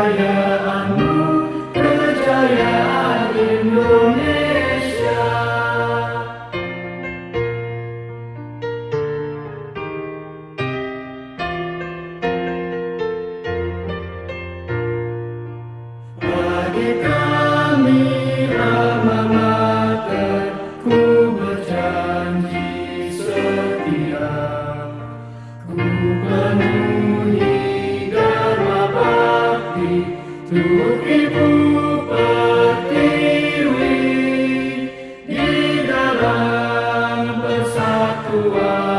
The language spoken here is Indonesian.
kejayaanmu Kejayaan Indonesia. Pertiwi di dalam persatuan.